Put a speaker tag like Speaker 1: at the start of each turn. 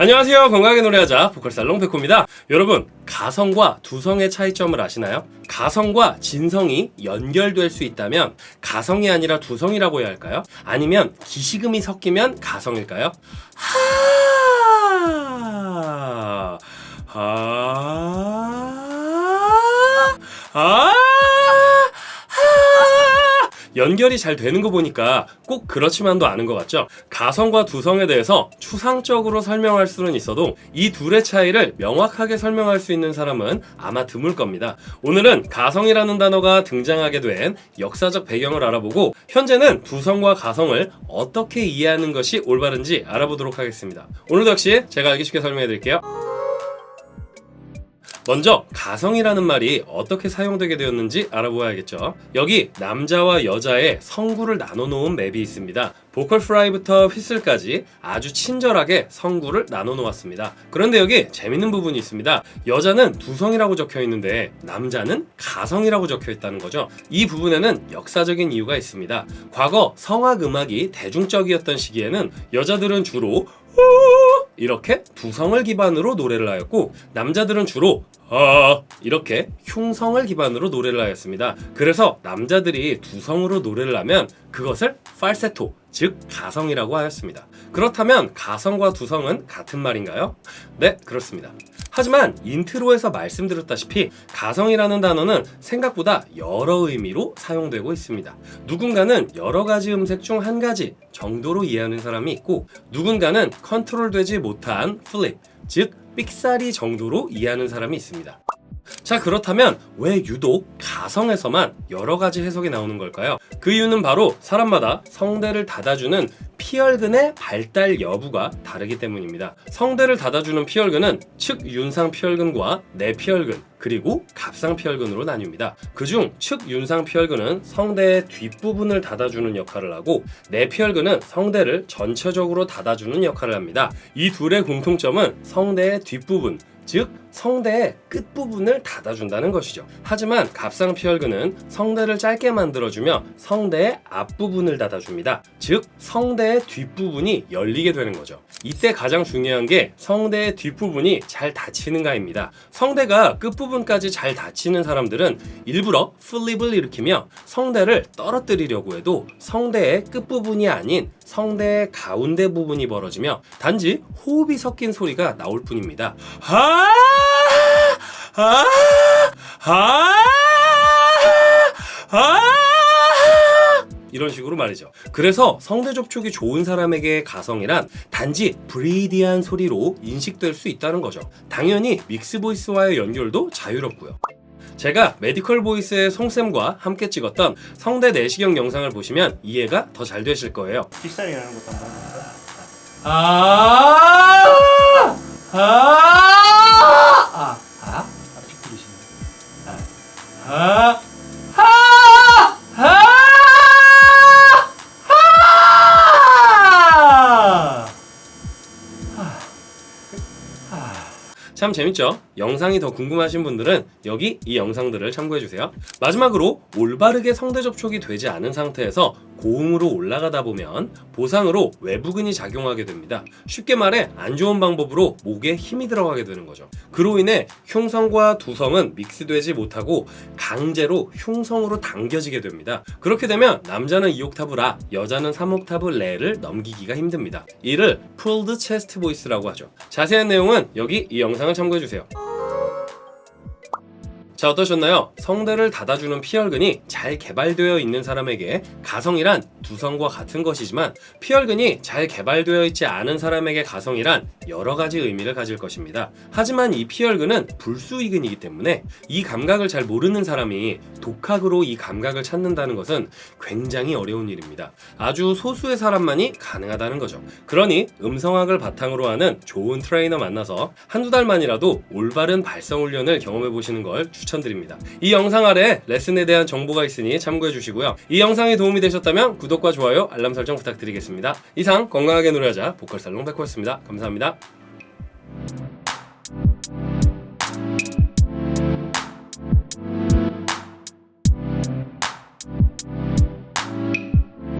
Speaker 1: 안녕하세요 건강하게 노래하자 보컬살롱 백호입니다 여러분 가성과 두성의 차이점을 아시나요? 가성과 진성이 연결될 수 있다면 가성이 아니라 두성이라고 해야 할까요? 아니면 기시금이 섞이면 가성일까요? 하... 하... 연결이 잘 되는 거 보니까 꼭 그렇지만도 않은 것 같죠? 가성과 두성에 대해서 추상적으로 설명할 수는 있어도 이 둘의 차이를 명확하게 설명할 수 있는 사람은 아마 드물 겁니다. 오늘은 가성이라는 단어가 등장하게 된 역사적 배경을 알아보고 현재는 두성과 가성을 어떻게 이해하는 것이 올바른지 알아보도록 하겠습니다. 오늘도 역시 제가 알기 쉽게 설명해 드릴게요. 먼저 가성이라는 말이 어떻게 사용되게 되었는지 알아보아야겠죠. 여기 남자와 여자의 성구를 나눠 놓은 맵이 있습니다. 보컬 프라이부터 휘슬까지 아주 친절하게 성구를 나눠 놓았습니다. 그런데 여기 재밌는 부분이 있습니다. 여자는 두성이라고 적혀 있는데 남자는 가성이라고 적혀 있다는 거죠. 이 부분에는 역사적인 이유가 있습니다. 과거 성악 음악이 대중적이었던 시기에는 여자들은 주로 이렇게 두성을 기반으로 노래를 하였고 남자들은 주로 아 이렇게 흉성을 기반으로 노래를 하였습니다. 그래서 남자들이 두성으로 노래를 하면 그것을 팔세토 즉 가성이라고 하였습니다. 그렇다면 가성과 두성은 같은 말인가요? 네 그렇습니다. 하지만 intro에서 말씀드렸다시피 가성이라는 단어는 생각보다 여러 의미로 사용되고 있습니다. 누군가는 여러 가지 음색 중 한 가지 정도로 이해하는 사람이 있고 누군가는 컨트롤되지 못한 flip 즉 삑사리 정도로 이해하는 사람이 있습니다. 자 그렇다면 왜 유독 가성에서만 여러 가지 해석이 나오는 걸까요? 그 이유는 바로 사람마다 성대를 닫아주는 피열근의 발달 여부가 다르기 때문입니다. 성대를 닫아주는 피열근은 측윤상 피열근과 내피열근 그리고 갑상 피열근으로 나뉩니다. 그중 측윤상 피열근은 성대의 뒷부분을 닫아주는 역할을 하고 내피혈근은 성대를 전체적으로 닫아주는 역할을 합니다. 이 둘의 공통점은 성대의 뒷부분 즉 성대의 끝부분을 닫아준다는 것이죠. 하지만 갑상피혈근은 성대를 짧게 만들어주며 성대의 앞부분을 닫아줍니다. 즉 성대의 뒷부분이 열리게 되는 거죠. 이때 가장 중요한 게 성대의 뒷부분이 잘 닫히는가 입니다. 성대가 끝부분까지 잘 닫히는 사람들은 일부러 플립을 일으키며 성대를 떨어뜨리려고 해도 성대의 끝부분이 아닌 성대의 가운데 부분이 벌어지며 단지 호흡이 섞인 소리가 나올 뿐입니다. 아! 아! 아! 아! 이런 식으로 말이죠. 그래서 성대 접촉이 좋은 사람에게 가성이란 단지 브리디한 소리로 인식될 수 있다는 거죠. 당연히 mix voice와의 연결도 자유롭고요. 제가 메디컬 보이스의 송쌤과 함께 찍었던 성대 내시경 영상을 보시면 이해가 더 잘 되실 거예요.
Speaker 2: 삑사리라는 것도 한번 해볼까?
Speaker 1: 아! 참 재밌죠? 영상이 더 궁금하신 분들은 여기 이 영상들을 참고해주세요. 마지막으로 올바르게 성대 접촉이 되지 않은 상태에서 고음으로 올라가다 보면 보상으로 외부근이 작용하게 됩니다. 쉽게 말해 안 좋은 방법으로 목에 힘이 들어가게 되는 거죠. 그로 인해 흉성과 두성은 믹스되지 못하고 강제로 흉성으로 당겨지게 됩니다. 그렇게 되면 남자는 2옥타브 라, 여자는 3옥타브 레를 넘기기가 힘듭니다. 이를 pulled chest voice라고 하죠. 자세한 내용은 여기 이 영상을 참고해주세요. 자 어떠셨나요? 성대를 닫아주는 피열근이 잘 개발되어 있는 사람에게 가성이란 두성과 같은 것이지만 피열근이 잘 개발되어 있지 않은 사람에게 가성이란 여러 가지 의미를 가질 것입니다. 하지만 이 피열근은 불수이근이기 때문에 이 감각을 잘 모르는 사람이 독학으로 이 감각을 찾는다는 것은 굉장히 어려운 일입니다. 아주 소수의 사람만이 가능하다는 거죠. 그러니 음성학을 바탕으로 하는 좋은 트레이너 만나서 한두 달만이라도 올바른 발성 훈련을 경험해 보시는 걸 추천드립니다. 추천드립니다. 이 영상 아래 레슨에 대한 정보가 있으니 참고해 주시고요. 이 영상이 도움이 되셨다면 구독과 좋아요, 알람 설정 부탁드리겠습니다. 이상 건강하게 노래하자 보컬살롱 백호였습니다. 감사합니다.